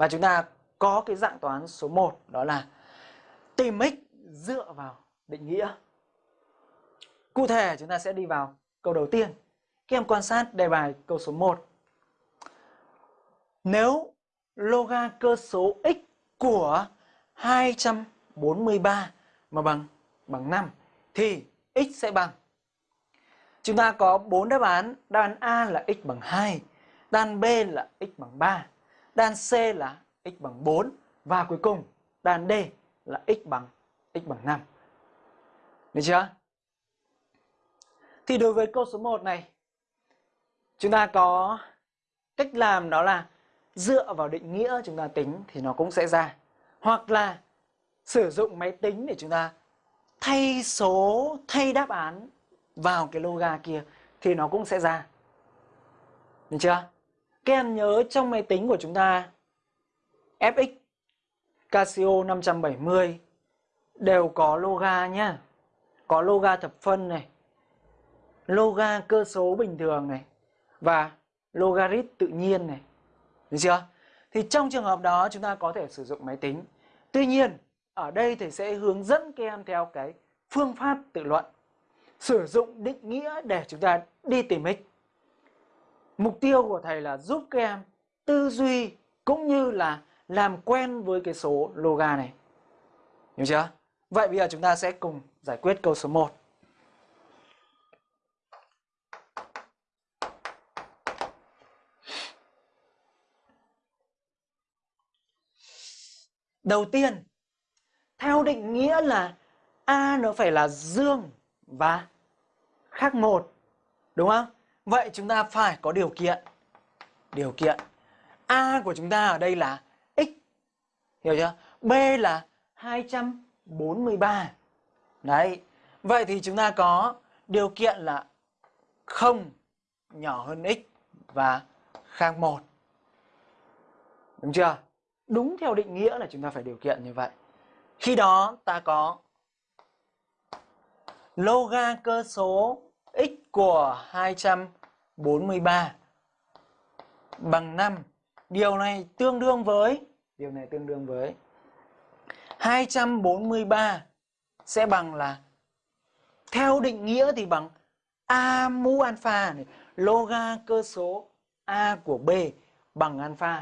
Và chúng ta có cái dạng toán số 1 đó là tìm x dựa vào định nghĩa. Cụ thể chúng ta sẽ đi vào câu đầu tiên. Các em quan sát đề bài câu số 1. Nếu loga cơ số x của 243 mà bằng bằng 5 thì x sẽ bằng Chúng ta có 4 đáp án, đáp án A là x bằng 2, đáp án B là x bằng 3, đan C là x bằng 4 và cuối cùng đan D là x bằng x bằng 5. Được chưa? Thì đối với câu số 1 này chúng ta có cách làm đó là dựa vào định nghĩa chúng ta tính thì nó cũng sẽ ra. Hoặc là sử dụng máy tính để chúng ta thay số, thay đáp án vào cái loga kia thì nó cũng sẽ ra. Được chưa? Các nhớ trong máy tính của chúng ta FX Casio 570 đều có loga nhá. Có loga thập phân này, loga cơ số bình thường này và logarit tự nhiên này. Được chưa? Thì trong trường hợp đó chúng ta có thể sử dụng máy tính. Tuy nhiên, ở đây thầy sẽ hướng dẫn các em theo cái phương pháp tự luận. Sử dụng định nghĩa để chúng ta đi tìm x. Mục tiêu của thầy là giúp các em tư duy cũng như là làm quen với cái số loga này. Hiểu chưa? Vậy bây giờ chúng ta sẽ cùng giải quyết câu số 1. Đầu tiên, theo định nghĩa là A nó phải là dương và khác một. Đúng không? Vậy chúng ta phải có điều kiện. Điều kiện. A của chúng ta ở đây là x. Hiểu chưa? B là 243. Đấy. Vậy thì chúng ta có điều kiện là không nhỏ hơn x và khang một. Đúng chưa? Đúng theo định nghĩa là chúng ta phải điều kiện như vậy. Khi đó ta có loga cơ số x của 243 bằng 5. Điều này tương đương với điều này tương đương với 243 sẽ bằng là theo định nghĩa thì bằng a mũ alpha này, loga cơ số a của b bằng alpha